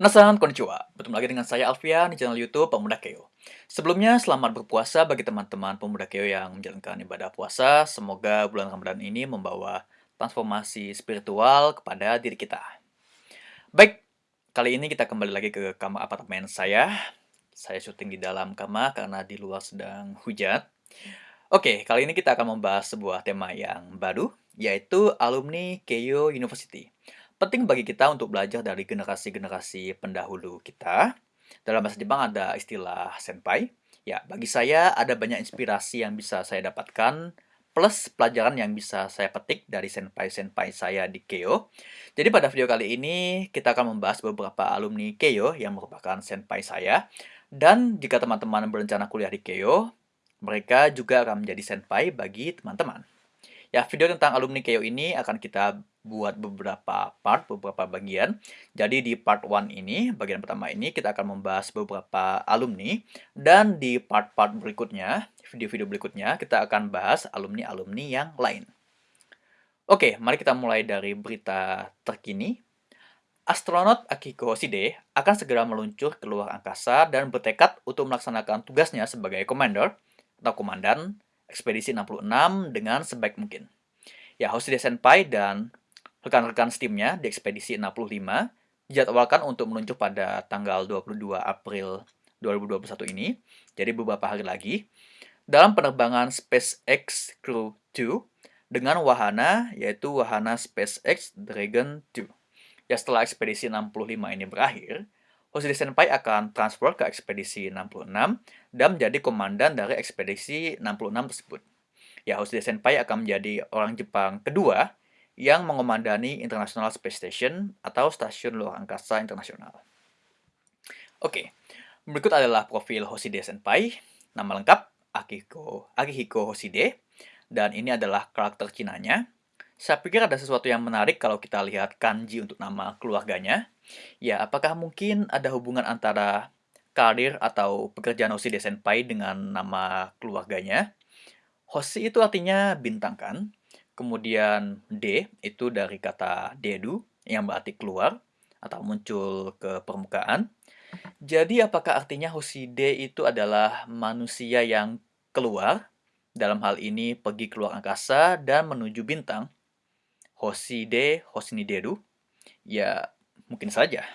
Nasan konnichiwa, bertemu lagi dengan saya Alfian di channel YouTube Pemuda Keo. Sebelumnya, selamat berpuasa bagi teman-teman Pemuda Keo yang menjalankan ibadah puasa. Semoga bulan Ramadan ini membawa transformasi spiritual kepada diri kita. Baik, kali ini kita kembali lagi ke kamar apartemen saya. Saya syuting di dalam kamar karena di luar sedang hujan. Oke, kali ini kita akan membahas sebuah tema yang baru, yaitu alumni Keio University. Penting bagi kita untuk belajar dari generasi-generasi pendahulu kita. Dalam bahasa Jepang ada istilah senpai. Ya, bagi saya ada banyak inspirasi yang bisa saya dapatkan plus pelajaran yang bisa saya petik dari senpai-senpai saya di Keio. Jadi pada video kali ini kita akan membahas beberapa alumni Keio yang merupakan senpai saya. Dan jika teman-teman berencana kuliah di Keio, mereka juga akan menjadi senpai bagi teman-teman. Ya, video tentang alumni Keio ini akan kita buat beberapa part, beberapa bagian. Jadi di part 1 ini, bagian pertama ini kita akan membahas beberapa alumni dan di part-part berikutnya, video-video berikutnya kita akan bahas alumni-alumni yang lain. Oke, mari kita mulai dari berita terkini. Astronot Akiko Hoshide akan segera meluncur ke luar angkasa dan bertekad untuk melaksanakan tugasnya sebagai commander atau komandan ekspedisi 66 dengan sebaik mungkin. Ya, Hoshide Senpai dan Rekan-rekan steamnya di ekspedisi 65 dijadwalkan untuk meluncur pada tanggal 22 April 2021 ini, jadi beberapa hari lagi, dalam penerbangan SpaceX Crew 2 dengan wahana yaitu wahana SpaceX Dragon 2. Ya setelah ekspedisi 65 ini berakhir, Hoshide Senpai akan transfer ke ekspedisi 66 dan menjadi komandan dari ekspedisi 66 tersebut. Ya, Hoshide Senpai akan menjadi orang Jepang kedua yang mengomandani International Space Station atau Stasiun Luar Angkasa Internasional. Oke, berikut adalah profil Hoshide Senpai. Nama lengkap Akihiko, Akihiko Hoshide, dan ini adalah karakter Cinanya. Saya pikir ada sesuatu yang menarik kalau kita lihat kanji untuk nama keluarganya. Ya, apakah mungkin ada hubungan antara karir atau pekerjaan Hoshide Senpai dengan nama keluarganya? Hoshi itu artinya bintang kan? Kemudian D itu dari kata dedu yang berarti keluar atau muncul ke permukaan. Jadi apakah artinya Hoshide itu adalah manusia yang keluar? Dalam hal ini pergi keluar angkasa dan menuju bintang. Hoshide, Hoshini Dedu? Ya, mungkin saja.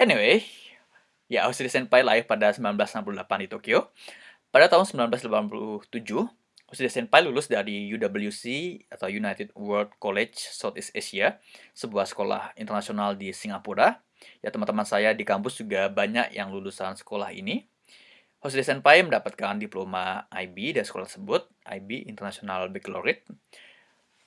Anyway, ya Hoshide Senpai lahir pada 1968 di Tokyo. Pada tahun 1987, Hoshide Senpai lulus dari UWC atau United World College Southeast Asia, sebuah sekolah internasional di Singapura. Ya teman-teman saya di kampus juga banyak yang lulusan sekolah ini. Hoshide Senpai mendapatkan diploma IB dari sekolah tersebut, IB International Baccalaureate.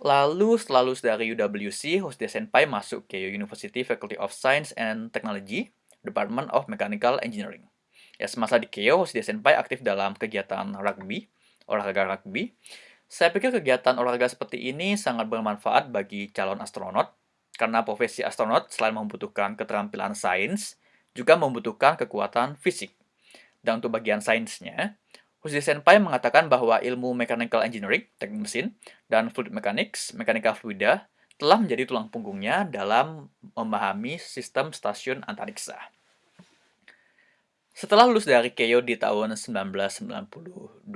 Lalu setelah lulus dari UWC, Hoshide Senpai masuk ke University Faculty of Science and Technology, Department of Mechanical Engineering. Ya, semasa di Keio, Hoshide Senpai aktif dalam kegiatan rugby, olahraga rugby. Saya pikir kegiatan olahraga seperti ini sangat bermanfaat bagi calon astronot, karena profesi astronot selain membutuhkan keterampilan sains, juga membutuhkan kekuatan fisik. Dan untuk bagian sainsnya, Hoshi Senpai mengatakan bahwa ilmu mechanical engineering, teknik mesin, dan fluid mechanics, mekanika fluida, telah menjadi tulang punggungnya dalam memahami sistem stasiun antariksa. Setelah lulus dari Keio di tahun 1992,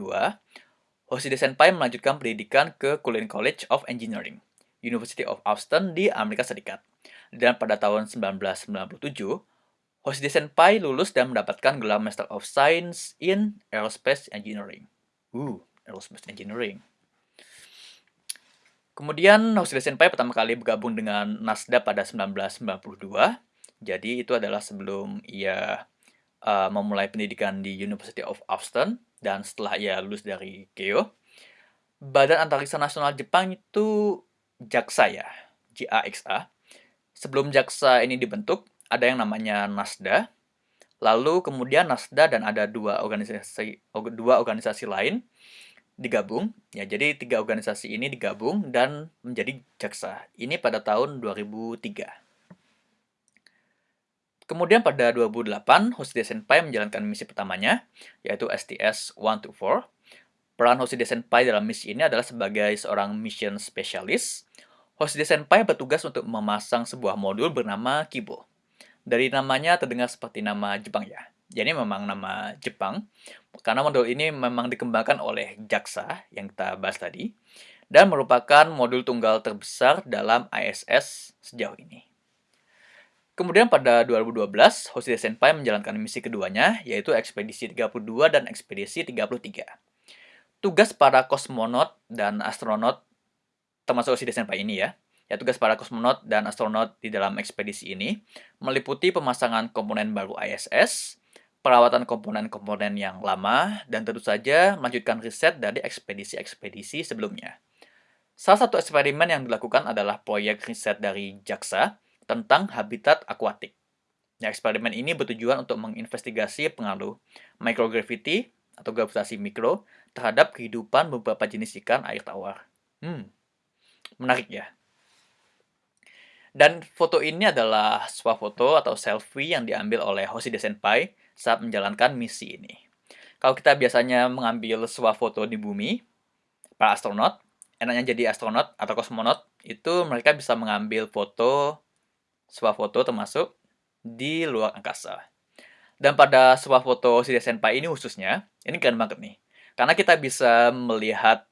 Hoshide Senpai melanjutkan pendidikan ke Cullinan College of Engineering, University of Austin di Amerika Serikat. Dan pada tahun 1997, Hoshide Senpai lulus dan mendapatkan gelar Master of Science in Aerospace Engineering. Uh, Aerospace Engineering. Kemudian Hoshide Senpai pertama kali bergabung dengan NASDA pada 1992. Jadi itu adalah sebelum ia uh, memulai pendidikan di University of Austin dan setelah ia lulus dari Keio, Badan Antariksa Nasional Jepang itu JAXA ya, JAXA. Sebelum JAXA ini dibentuk, ada yang namanya NASDA. Lalu kemudian NASDA dan ada dua organisasi dua organisasi lain digabung. Ya, jadi tiga organisasi ini digabung dan menjadi JAXA. Ini pada tahun 2003. Kemudian pada 2008, Hoshide Senpai menjalankan misi pertamanya, yaitu STS-124. Peran Hoshide Senpai dalam misi ini adalah sebagai seorang mission specialist. Hoshide Senpai bertugas untuk memasang sebuah modul bernama Kibo. Dari namanya terdengar seperti nama Jepang ya. Jadi memang nama Jepang, karena modul ini memang dikembangkan oleh JAXA yang kita bahas tadi, dan merupakan modul tunggal terbesar dalam ISS sejauh ini. Kemudian pada 2012, Hoshide Senpai menjalankan misi keduanya, yaitu Ekspedisi 32 dan Ekspedisi 33. Tugas para kosmonot dan astronot, termasuk Hoshide Senpai ini ya, ya tugas para kosmonot dan astronot di dalam ekspedisi ini meliputi pemasangan komponen baru ISS, perawatan komponen-komponen yang lama, dan tentu saja melanjutkan riset dari ekspedisi-ekspedisi sebelumnya. Salah satu eksperimen yang dilakukan adalah proyek riset dari JAXA tentang habitat akuatik. Ya, eksperimen ini bertujuan untuk menginvestigasi pengaruh microgravity atau gravitasi mikro terhadap kehidupan beberapa jenis ikan air tawar. Hmm, menarik ya. Dan foto ini adalah sebuah foto atau selfie yang diambil oleh Hoshide Senpai saat menjalankan misi ini. Kalau kita biasanya mengambil sebuah foto di bumi, para astronot, enaknya jadi astronot atau kosmonot, itu mereka bisa mengambil foto, sebuah foto termasuk di luar angkasa. Dan pada sebuah foto Hoshide Senpai ini khususnya, ini keren banget nih. Karena kita bisa melihat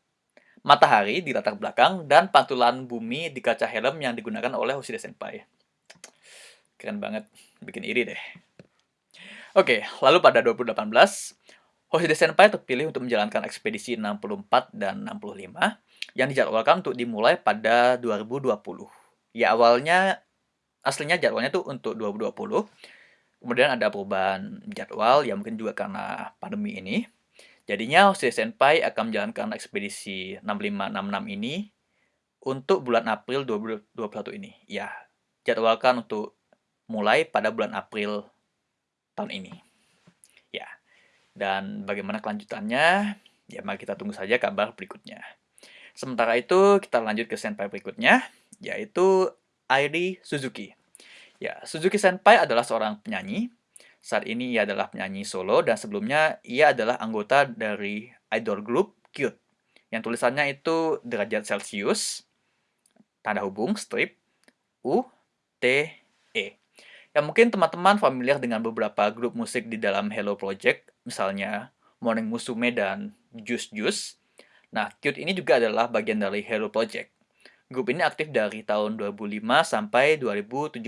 matahari di latar belakang, dan pantulan bumi di kaca helm yang digunakan oleh Hoshide Senpai. Keren banget, bikin iri deh. Oke, lalu pada 2018, Hoshide Senpai terpilih untuk menjalankan ekspedisi 64 dan 65 yang dijadwalkan untuk dimulai pada 2020. Ya awalnya, aslinya jadwalnya tuh untuk 2020, kemudian ada perubahan jadwal, ya mungkin juga karena pandemi ini. Jadinya Hoshide Senpai akan menjalankan ekspedisi 6566 ini untuk bulan April 2021 ini. Ya, jadwalkan untuk mulai pada bulan April tahun ini. Ya, dan bagaimana kelanjutannya? Ya, mari kita tunggu saja kabar berikutnya. Sementara itu, kita lanjut ke senpai berikutnya, yaitu Airi Suzuki. Ya, Suzuki Senpai adalah seorang penyanyi saat ini ia adalah penyanyi solo dan sebelumnya ia adalah anggota dari idol group Cute yang tulisannya itu derajat Celcius, tanda hubung, strip, U, T, E. Ya mungkin teman-teman familiar dengan beberapa grup musik di dalam Hello Project, misalnya Morning Musume dan Juice Juice. Nah, Cute ini juga adalah bagian dari Hello Project. Grup ini aktif dari tahun 2005 sampai 2017.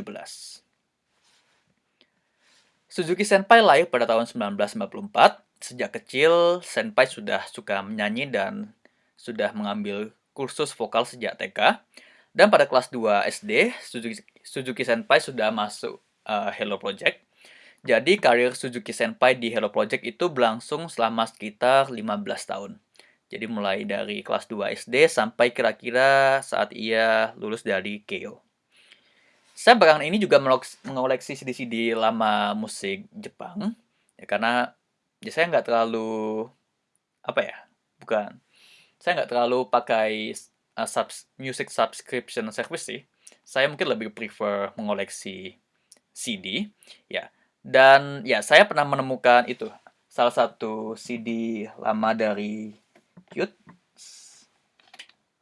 Suzuki Senpai lahir pada tahun 1994. Sejak kecil, Senpai sudah suka menyanyi dan sudah mengambil kursus vokal sejak TK. Dan pada kelas 2 SD, Suzuki, Suzuki Senpai sudah masuk uh, Hello Project. Jadi karir Suzuki Senpai di Hello Project itu berlangsung selama sekitar 15 tahun. Jadi mulai dari kelas 2 SD sampai kira-kira saat ia lulus dari Keio. Saya belakangan ini juga mengoleksi CD-CD lama musik Jepang, ya karena ya saya nggak terlalu apa ya, bukan saya nggak terlalu pakai uh, subs, music subscription service sih. Saya mungkin lebih prefer mengoleksi CD, ya. Dan ya saya pernah menemukan itu salah satu CD lama dari Cute.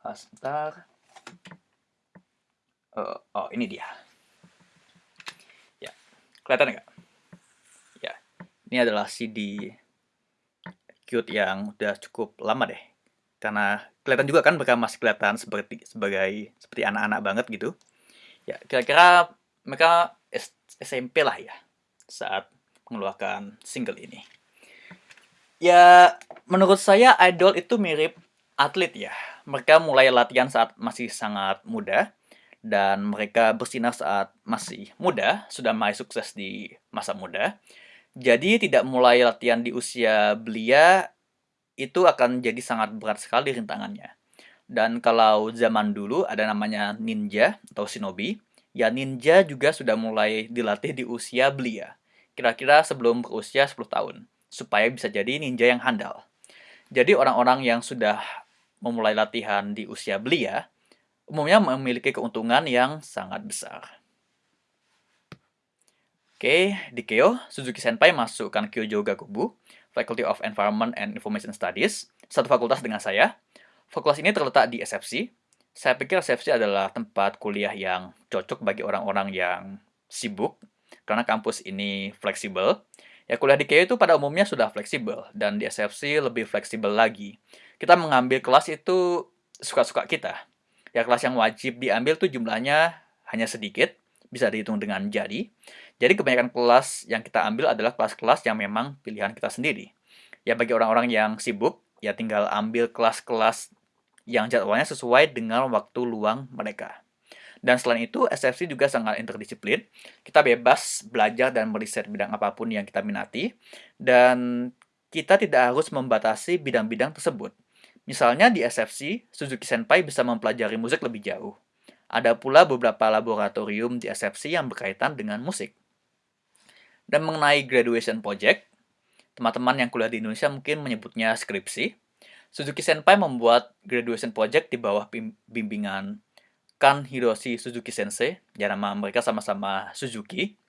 Ah, sebentar. Uh, oh, ini dia. Kelihatan nggak? Ya, ini adalah CD cute yang udah cukup lama deh. Karena kelihatan juga kan mereka masih kelihatan seperti sebagai seperti anak-anak banget gitu. Ya, kira-kira mereka SMP lah ya saat mengeluarkan single ini. Ya, menurut saya idol itu mirip atlet ya. Mereka mulai latihan saat masih sangat muda dan mereka bersinar saat masih muda, sudah mulai sukses di masa muda. Jadi tidak mulai latihan di usia belia itu akan jadi sangat berat sekali rintangannya. Dan kalau zaman dulu ada namanya ninja atau shinobi, ya ninja juga sudah mulai dilatih di usia belia. Kira-kira sebelum berusia 10 tahun, supaya bisa jadi ninja yang handal. Jadi orang-orang yang sudah memulai latihan di usia belia, umumnya memiliki keuntungan yang sangat besar. Oke, di Keio, Suzuki Senpai masukkan Kyojo Gakubu, Faculty of Environment and Information Studies, satu fakultas dengan saya. Fakultas ini terletak di SFC. Saya pikir SFC adalah tempat kuliah yang cocok bagi orang-orang yang sibuk karena kampus ini fleksibel. Ya kuliah di KU itu pada umumnya sudah fleksibel dan di SFC lebih fleksibel lagi. Kita mengambil kelas itu suka-suka kita. Ya kelas yang wajib diambil tuh jumlahnya hanya sedikit, bisa dihitung dengan jari. Jadi kebanyakan kelas yang kita ambil adalah kelas-kelas yang memang pilihan kita sendiri. Ya bagi orang-orang yang sibuk, ya tinggal ambil kelas-kelas yang jadwalnya sesuai dengan waktu luang mereka. Dan selain itu, SFC juga sangat interdisiplin. Kita bebas belajar dan meriset bidang apa pun yang kita minati. Dan kita tidak harus membatasi bidang-bidang tersebut. Misalnya di SFC, Suzuki Senpai bisa mempelajari musik lebih jauh. Ada pula beberapa laboratorium di SFC yang berkaitan dengan musik. Dan mengenai graduation project, teman-teman yang kuliah di Indonesia mungkin menyebutnya skripsi. Suzuki Senpai membuat graduation project di bawah bimbingan Kan Hiroshi Suzuki Sensei, ya nama mereka sama-sama Suzuki.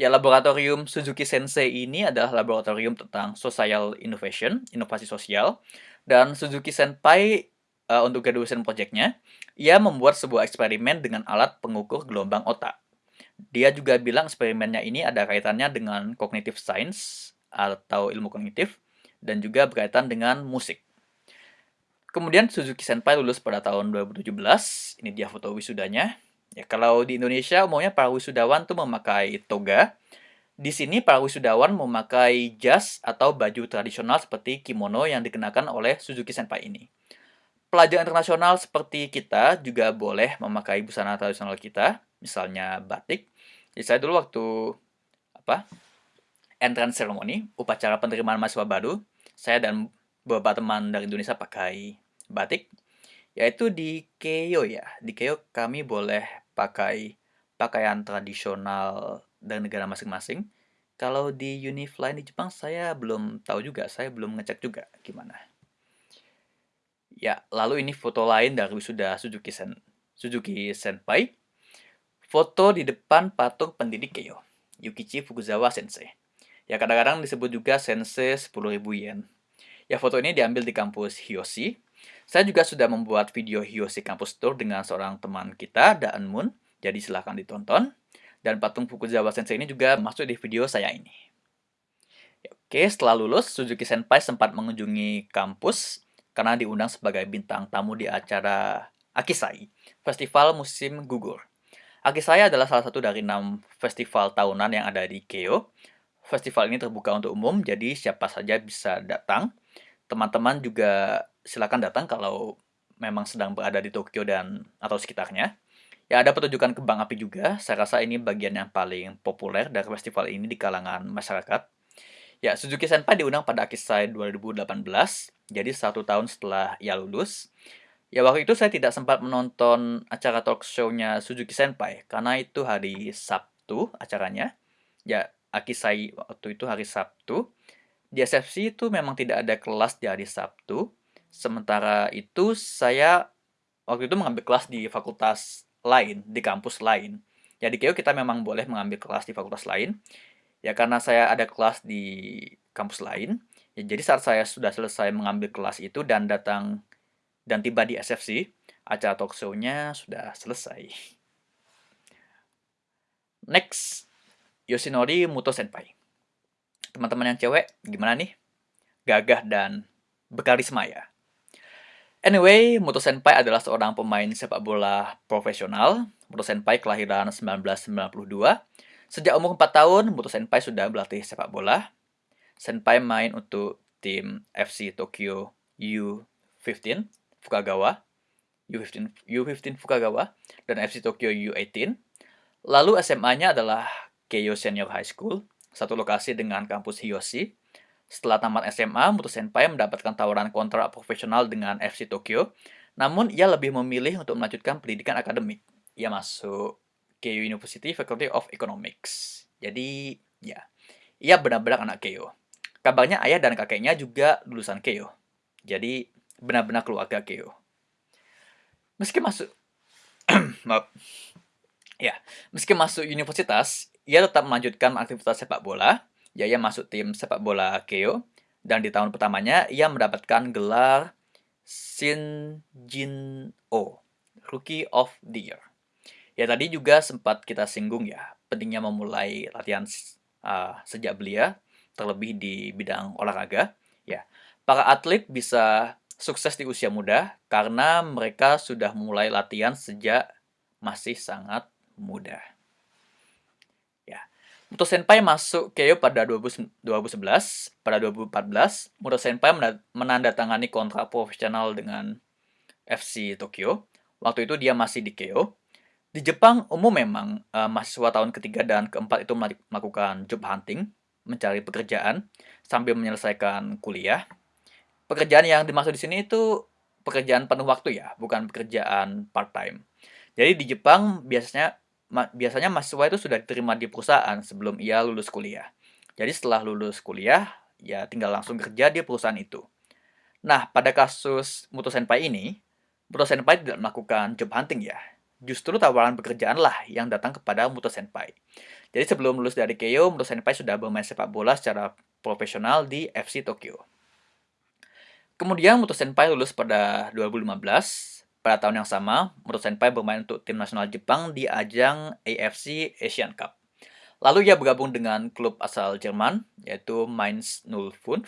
Ya, laboratorium Suzuki Sensei ini adalah laboratorium tentang social innovation, inovasi sosial. Dan Suzuki Senpai uh, untuk graduation project-nya, ia membuat sebuah eksperimen dengan alat pengukur gelombang otak. Dia juga bilang eksperimennya ini ada kaitannya dengan cognitive science atau ilmu kognitif dan juga berkaitan dengan musik. Kemudian Suzuki Senpai lulus pada tahun 2017. Ini dia foto wisudanya. Ya, kalau di Indonesia umumnya para wisudawan tuh memakai toga. Di sini para wisudawan memakai jas atau baju tradisional seperti kimono yang dikenakan oleh Suzuki Senpai ini. Pelajar internasional seperti kita juga boleh memakai busana tradisional kita, misalnya batik. Jadi saya dulu waktu apa entrance ceremony, upacara penerimaan mahasiswa baru, saya dan beberapa teman dari Indonesia pakai batik yaitu di Keio ya. Di Keio kami boleh pakai pakaian tradisional dari negara masing-masing. Kalau di Unifly di Jepang saya belum tahu juga, saya belum ngecek juga gimana. Ya, lalu ini foto lain dari wisuda Suzuki Sen Suzuki Senpai. Foto di depan patung pendidik Keio, Yukichi Fukuzawa Sensei. Ya kadang-kadang disebut juga Sensei 10.000 yen. Ya foto ini diambil di kampus Hiyoshi, saya juga sudah membuat video Hiyoshi Campus Tour dengan seorang teman kita, Daan Moon. Jadi silahkan ditonton. Dan patung Fukuzawa Sensei ini juga masuk di video saya ini. Ya, oke, setelah lulus, Suzuki Senpai sempat mengunjungi kampus karena diundang sebagai bintang tamu di acara Akisai, Festival Musim Gugur. Akisai adalah salah satu dari enam festival tahunan yang ada di Keio. Festival ini terbuka untuk umum, jadi siapa saja bisa datang. Teman-teman juga silakan datang kalau memang sedang berada di Tokyo dan atau sekitarnya. Ya ada pertunjukan kembang api juga. Saya rasa ini bagian yang paling populer dari festival ini di kalangan masyarakat. Ya, Suzuki Senpai diundang pada Akisai 2018, jadi satu tahun setelah ia lulus. Ya, waktu itu saya tidak sempat menonton acara talk show-nya Suzuki Senpai, karena itu hari Sabtu acaranya. Ya, Akisai waktu itu hari Sabtu. Di SFC itu memang tidak ada kelas di hari Sabtu, Sementara itu saya waktu itu mengambil kelas di fakultas lain, di kampus lain. Ya di KEO kita memang boleh mengambil kelas di fakultas lain. Ya karena saya ada kelas di kampus lain. Ya, jadi saat saya sudah selesai mengambil kelas itu dan datang dan tiba di SFC, acara talk show-nya sudah selesai. Next, Yoshinori Muto Senpai. Teman-teman yang cewek, gimana nih? Gagah dan berkarisma ya? Anyway, Muto Senpai adalah seorang pemain sepak bola profesional. Muto Senpai kelahiran 1992. Sejak umur 4 tahun, Muto Senpai sudah berlatih sepak bola. Senpai main untuk tim FC Tokyo U15 Fukagawa, U15, U15 Fukagawa, dan FC Tokyo U18. Lalu SMA-nya adalah Keio Senior High School, satu lokasi dengan kampus Hiyoshi, setelah tamat SMA, Muto Senpai mendapatkan tawaran kontrak profesional dengan FC Tokyo, namun ia lebih memilih untuk melanjutkan pendidikan akademik. Ia masuk Keio University Faculty of Economics. Jadi, ya, ia benar-benar anak Keio. Kabarnya ayah dan kakeknya juga lulusan Keio. Jadi, benar-benar keluarga Keio. Meski masuk maaf. Ya, meski masuk universitas, ia tetap melanjutkan aktivitas sepak bola Ya, ia masuk tim sepak bola Keo dan di tahun pertamanya ia mendapatkan gelar Shinjin O, Rookie of the Year. Ya tadi juga sempat kita singgung ya, pentingnya memulai latihan uh, sejak belia, terlebih di bidang olahraga. Ya, para atlet bisa sukses di usia muda karena mereka sudah mulai latihan sejak masih sangat muda. Muto Senpai masuk Keio pada 2011. Pada 2014, Muto Senpai menandatangani kontrak profesional dengan FC Tokyo. Waktu itu dia masih di Keio. Di Jepang, umum memang uh, mahasiswa tahun ketiga dan keempat itu melakukan job hunting, mencari pekerjaan sambil menyelesaikan kuliah pekerjaan yang dimaksud di sini itu pekerjaan penuh waktu ya, bukan pekerjaan part time. Jadi di Jepang biasanya biasanya mahasiswa itu sudah diterima di perusahaan sebelum ia lulus kuliah. Jadi setelah lulus kuliah, ya tinggal langsung kerja di perusahaan itu. Nah, pada kasus Muto Senpai ini, Muto Senpai tidak melakukan job hunting ya. Justru tawaran pekerjaan lah yang datang kepada Muto Senpai. Jadi sebelum lulus dari Keio, Muto Senpai sudah bermain sepak bola secara profesional di FC Tokyo. Kemudian Muto Senpai lulus pada 2015. Pada tahun yang sama, Muto Senpai bermain untuk tim nasional Jepang di ajang AFC Asian Cup. Lalu ia bergabung dengan klub asal Jerman, yaitu Mainz 05.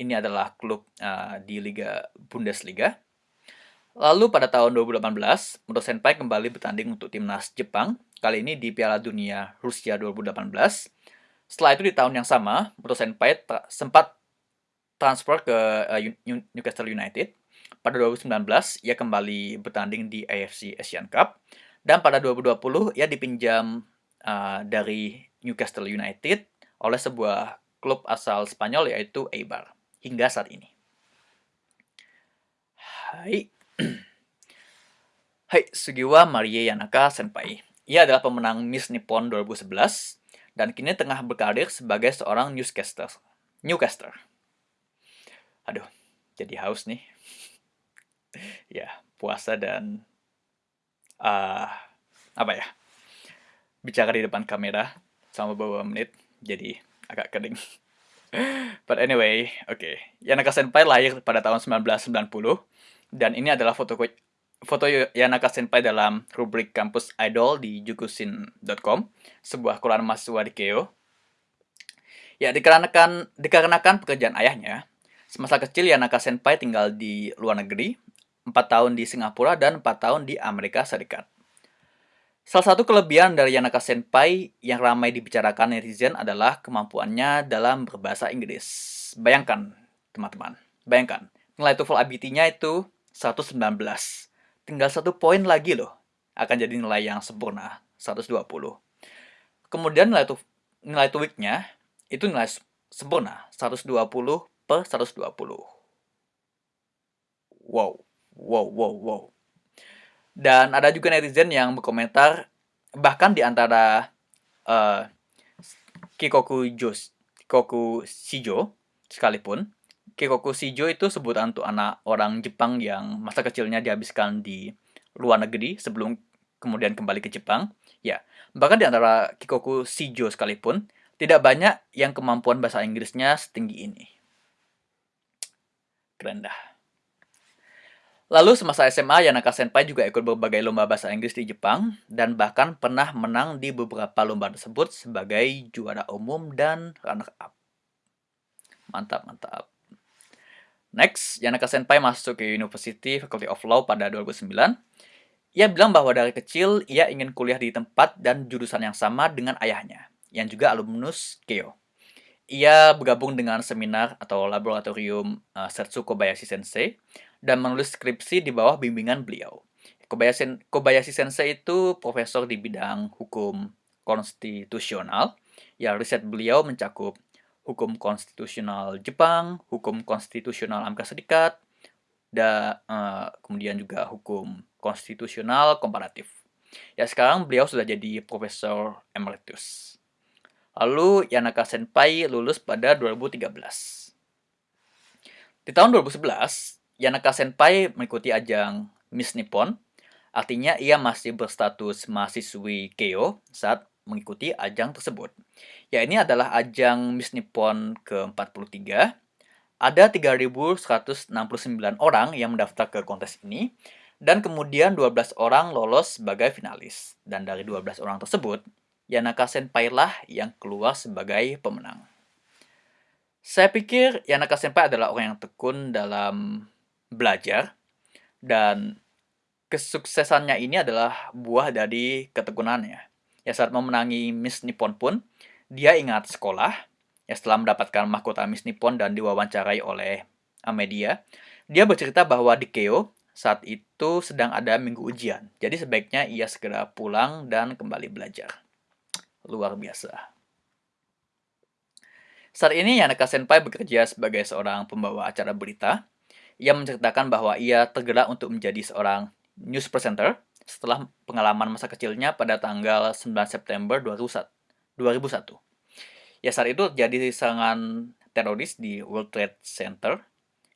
Ini adalah klub uh, di Liga Bundesliga. Lalu pada tahun 2018, Muto Senpai kembali bertanding untuk timnas Jepang, kali ini di Piala Dunia Rusia 2018. Setelah itu di tahun yang sama, Muto Senpai sempat transfer ke uh, Newcastle United. Pada 2019, ia kembali bertanding di AFC Asian Cup. Dan pada 2020, ia dipinjam uh, dari Newcastle United oleh sebuah klub asal Spanyol yaitu Eibar hingga saat ini. Hai. Hai, Sugiwa Marie Yanaka Senpai. Ia adalah pemenang Miss Nippon 2011 dan kini tengah berkarir sebagai seorang newscaster. Newcaster aduh jadi haus nih ya puasa dan uh, apa ya bicara di depan kamera selama beberapa menit jadi agak kering but anyway oke okay. Yanaka Senpai lahir pada tahun 1990 dan ini adalah foto foto Yanaka Senpai dalam rubrik kampus idol di jukusin.com sebuah koran mahasiswa di Keio ya dikarenakan dikarenakan pekerjaan ayahnya Semasa kecil Yanaka Senpai tinggal di luar negeri, 4 tahun di Singapura dan 4 tahun di Amerika Serikat. Salah satu kelebihan dari Yanaka Senpai yang ramai dibicarakan netizen adalah kemampuannya dalam berbahasa Inggris. Bayangkan, teman-teman. Bayangkan, nilai TOEFL IBT-nya itu 119. Tinggal satu poin lagi loh, akan jadi nilai yang sempurna, 120. Kemudian nilai, nilai TOEIC-nya itu nilai sempurna, 120 per 120. Wow, wow, wow, wow. Dan ada juga netizen yang berkomentar, bahkan di antara uh, Kikoku Jos, Kikoku Shijo sekalipun, Kikoku Shijo itu sebutan untuk anak orang Jepang yang masa kecilnya dihabiskan di luar negeri sebelum kemudian kembali ke Jepang. Ya, bahkan di antara Kikoku Shijo sekalipun, tidak banyak yang kemampuan bahasa Inggrisnya setinggi ini rendah. Lalu semasa SMA, Yanaka Senpai juga ikut berbagai lomba bahasa Inggris di Jepang dan bahkan pernah menang di beberapa lomba tersebut sebagai juara umum dan runner-up. Mantap, mantap. Next, Yanaka Senpai masuk ke University Faculty of Law pada 2009. Ia bilang bahwa dari kecil ia ingin kuliah di tempat dan jurusan yang sama dengan ayahnya, yang juga alumnus Keio. Ia bergabung dengan seminar atau laboratorium uh, Setsu Kobayashi Sensei dan menulis skripsi di bawah bimbingan beliau. Kobayashi, Kobayashi Sensei itu profesor di bidang hukum konstitusional. Ya, riset beliau mencakup hukum konstitusional Jepang, hukum konstitusional Amerika Serikat, dan uh, kemudian juga hukum konstitusional komparatif. Ya, sekarang beliau sudah jadi profesor emeritus. Lalu Yanaka Senpai lulus pada 2013. Di tahun 2011, Yanaka Senpai mengikuti ajang Miss Nippon. Artinya ia masih berstatus mahasiswi Keio saat mengikuti ajang tersebut. Ya ini adalah ajang Miss Nippon ke-43. Ada 3.169 orang yang mendaftar ke kontes ini dan kemudian 12 orang lolos sebagai finalis. Dan dari 12 orang tersebut, Yanaka Senpai lah yang keluar sebagai pemenang. Saya pikir Yanaka Senpai adalah orang yang tekun dalam belajar dan kesuksesannya ini adalah buah dari ketekunannya. Ya saat memenangi Miss Nippon pun, dia ingat sekolah, ya setelah mendapatkan mahkota Miss Nippon dan diwawancarai oleh media, dia bercerita bahwa di Keo saat itu sedang ada minggu ujian. Jadi sebaiknya ia segera pulang dan kembali belajar. Luar biasa. Saat ini Yanaka Senpai bekerja sebagai seorang pembawa acara berita. Ia menceritakan bahwa ia tergerak untuk menjadi seorang news presenter setelah pengalaman masa kecilnya pada tanggal 9 September 2001. Ya saat itu jadi serangan teroris di World Trade Center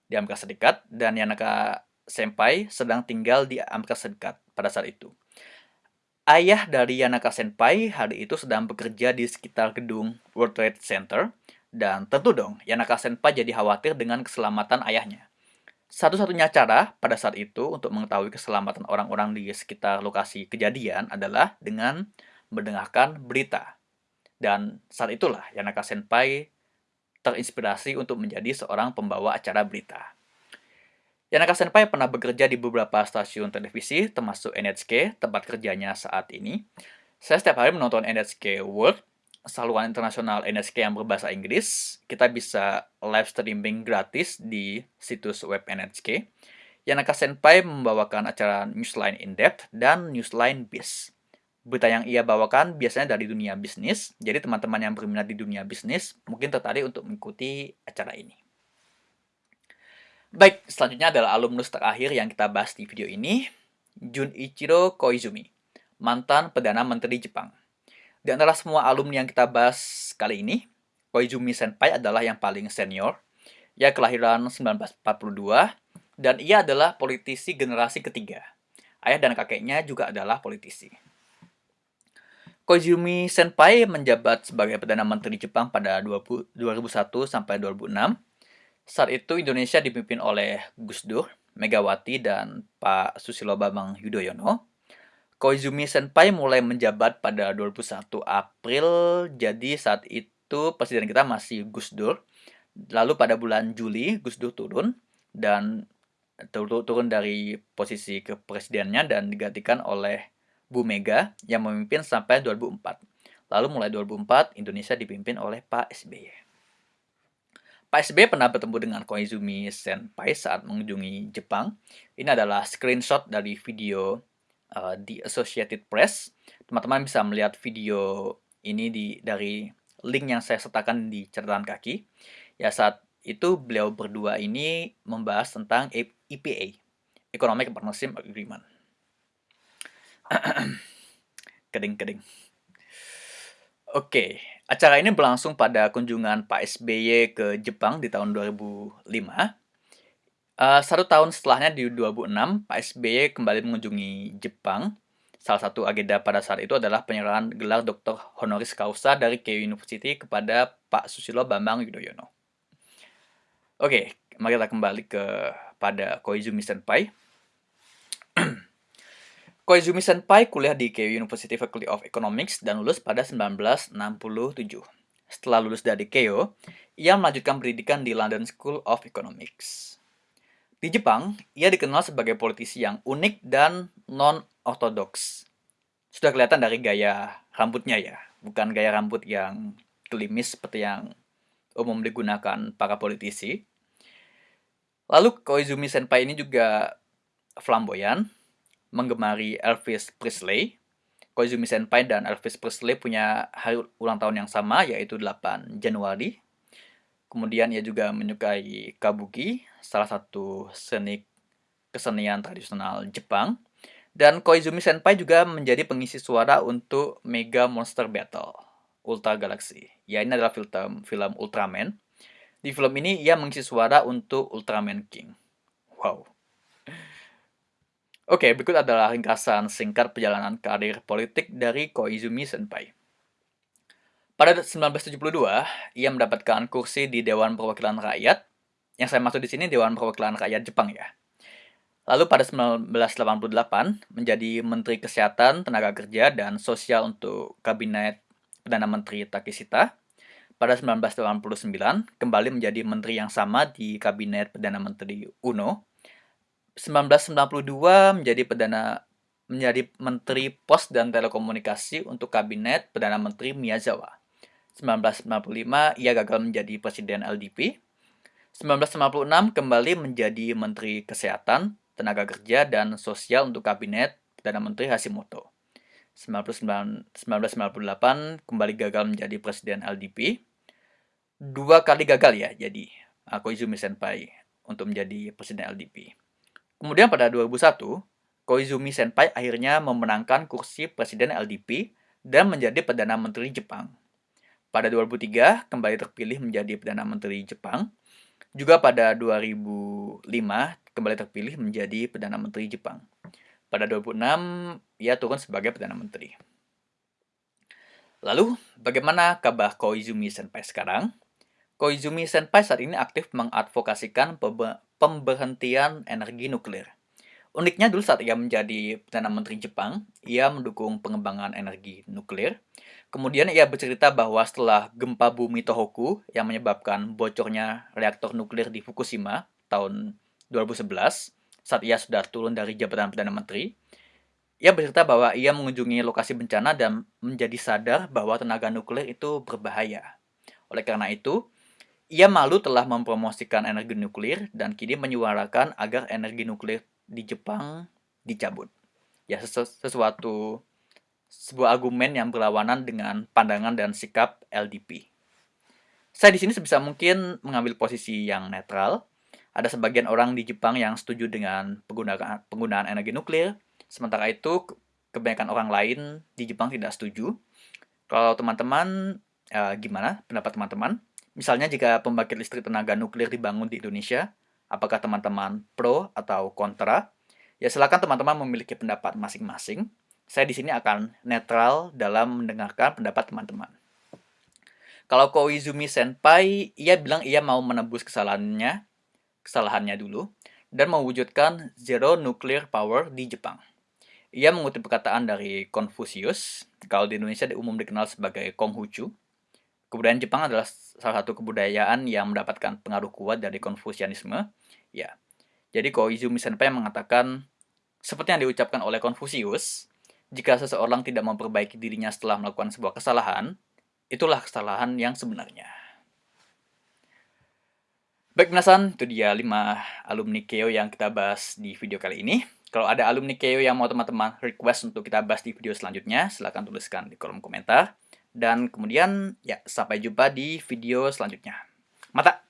di Amerika Serikat dan Yanaka Senpai sedang tinggal di Amerika Serikat pada saat itu. Ayah dari Yanaka Senpai hari itu sedang bekerja di sekitar gedung World Trade Center dan tentu dong, Yanaka Senpai jadi khawatir dengan keselamatan ayahnya. Satu-satunya cara pada saat itu untuk mengetahui keselamatan orang-orang di sekitar lokasi kejadian adalah dengan mendengarkan berita. Dan saat itulah Yanaka Senpai terinspirasi untuk menjadi seorang pembawa acara berita. Yanaka Senpai pernah bekerja di beberapa stasiun televisi, termasuk NHK, tempat kerjanya saat ini. Saya setiap hari menonton NHK World saluran internasional NSK yang berbahasa Inggris, kita bisa live streaming gratis di situs web NSK. Yanaka Senpai membawakan acara Newsline In Depth dan Newsline Biz. Berita yang ia bawakan biasanya dari dunia bisnis, jadi teman-teman yang berminat di dunia bisnis mungkin tertarik untuk mengikuti acara ini. Baik, selanjutnya adalah alumnus terakhir yang kita bahas di video ini, Junichiro Koizumi, mantan Perdana Menteri Jepang. Di antara semua alumni yang kita bahas kali ini, Koizumi Senpai adalah yang paling senior. Ia kelahiran 1942 dan ia adalah politisi generasi ketiga. Ayah dan kakeknya juga adalah politisi. Koizumi Senpai menjabat sebagai Perdana Menteri Jepang pada 2001 sampai 2006. Saat itu Indonesia dipimpin oleh Gus Dur, Megawati, dan Pak Susilo Bambang Yudhoyono. Koizumi Senpai mulai menjabat pada 21 April, jadi saat itu presiden kita masih Gus Dur. Lalu pada bulan Juli, Gus Dur turun dan turun dari posisi kepresidennya dan digantikan oleh Bu Mega yang memimpin sampai 2004. Lalu mulai 2004, Indonesia dipimpin oleh Pak SBY. Pak SBY pernah bertemu dengan Koizumi Senpai saat mengunjungi Jepang. Ini adalah screenshot dari video uh, di Associated Press. Teman-teman bisa melihat video ini di dari link yang saya sertakan di catatan kaki. Ya saat itu beliau berdua ini membahas tentang EPA, Economic Partnership Agreement. Keding-keding. Oke, acara ini berlangsung pada kunjungan Pak SBY ke Jepang di tahun 2005 Uh, satu tahun setelahnya di 2006, Pak SBY kembali mengunjungi Jepang. Salah satu agenda pada saat itu adalah penyerahan gelar Dr. Honoris Causa dari Keio University kepada Pak Susilo Bambang Yudhoyono. Oke, mari kita kembali ke pada Koizumi Senpai. Koizumi Senpai kuliah di Keio University Faculty of Economics dan lulus pada 1967. Setelah lulus dari Keio, ia melanjutkan pendidikan di London School of Economics. Di Jepang, ia dikenal sebagai politisi yang unik dan non-ortodoks. Sudah kelihatan dari gaya rambutnya ya, bukan gaya rambut yang klimis seperti yang umum digunakan para politisi. Lalu Koizumi Senpai ini juga flamboyan, menggemari Elvis Presley. Koizumi Senpai dan Elvis Presley punya hari ulang tahun yang sama, yaitu 8 Januari Kemudian ia juga menyukai kabuki, salah satu seni kesenian tradisional Jepang. Dan Koizumi Senpai juga menjadi pengisi suara untuk Mega Monster Battle Ultra Galaxy. Ya, ini adalah film film Ultraman. Di film ini ia mengisi suara untuk Ultraman King. Wow. Oke, berikut adalah ringkasan singkat perjalanan karir politik dari Koizumi Senpai. Pada 1972, ia mendapatkan kursi di Dewan Perwakilan Rakyat. Yang saya maksud di sini Dewan Perwakilan Rakyat Jepang ya. Lalu pada 1988 menjadi Menteri Kesehatan, Tenaga Kerja, dan Sosial untuk Kabinet Perdana Menteri Takishita. Pada 1989 kembali menjadi menteri yang sama di Kabinet Perdana Menteri Uno. 1992 menjadi perdana menjadi Menteri Pos dan Telekomunikasi untuk Kabinet Perdana Menteri Miyazawa. 1995 ia gagal menjadi Presiden LDP. 1956 kembali menjadi Menteri Kesehatan, Tenaga Kerja, dan Sosial untuk Kabinet Perdana Menteri Hashimoto. 1998 kembali gagal menjadi Presiden LDP. Dua kali gagal ya jadi Koizumi Senpai untuk menjadi Presiden LDP. Kemudian pada 2001, Koizumi Senpai akhirnya memenangkan kursi Presiden LDP dan menjadi Perdana Menteri Jepang. Pada 2003, kembali terpilih menjadi Perdana Menteri Jepang. Juga pada 2005, kembali terpilih menjadi Perdana Menteri Jepang. Pada 2006, ia turun sebagai Perdana Menteri. Lalu, bagaimana kabar Koizumi Senpai sekarang? Koizumi Senpai saat ini aktif mengadvokasikan pemberhentian energi nuklir. Uniknya dulu saat ia menjadi Perdana Menteri Jepang, ia mendukung pengembangan energi nuklir. Kemudian ia bercerita bahwa setelah gempa bumi Tohoku yang menyebabkan bocornya reaktor nuklir di Fukushima tahun 2011, saat ia sudah turun dari jabatan Perdana Menteri, ia bercerita bahwa ia mengunjungi lokasi bencana dan menjadi sadar bahwa tenaga nuklir itu berbahaya. Oleh karena itu, ia malu telah mempromosikan energi nuklir dan kini menyuarakan agar energi nuklir di Jepang dicabut. Ya, sesu sesuatu sebuah argumen yang berlawanan dengan pandangan dan sikap LDP. Saya di sini sebisa mungkin mengambil posisi yang netral, ada sebagian orang di Jepang yang setuju dengan penggunaan, penggunaan energi nuklir, sementara itu kebanyakan orang lain di Jepang tidak setuju. Kalau teman-teman, eh, gimana pendapat teman-teman? Misalnya jika pembangkit listrik tenaga nuklir dibangun di Indonesia, apakah teman-teman pro atau kontra? Ya silakan teman-teman memiliki pendapat masing-masing. Saya di sini akan netral dalam mendengarkan pendapat teman-teman. Kalau Koizumi Senpai, ia bilang ia mau menebus kesalahannya kesalahannya dulu, dan mewujudkan zero nuclear power di Jepang. Ia mengutip perkataan dari Confucius, kalau di Indonesia umum dikenal sebagai Konghucu. Kebudayaan Jepang adalah salah satu kebudayaan yang mendapatkan pengaruh kuat dari Konfusianisme. Ya, jadi Koizumi Senpai mengatakan, seperti yang diucapkan oleh Confucius, jika seseorang tidak memperbaiki dirinya setelah melakukan sebuah kesalahan, itulah kesalahan yang sebenarnya. Baik penasaran, itu dia 5 alumni KEO yang kita bahas di video kali ini. Kalau ada alumni KEO yang mau teman-teman request untuk kita bahas di video selanjutnya, silahkan tuliskan di kolom komentar. Dan kemudian, ya sampai jumpa di video selanjutnya. Mata!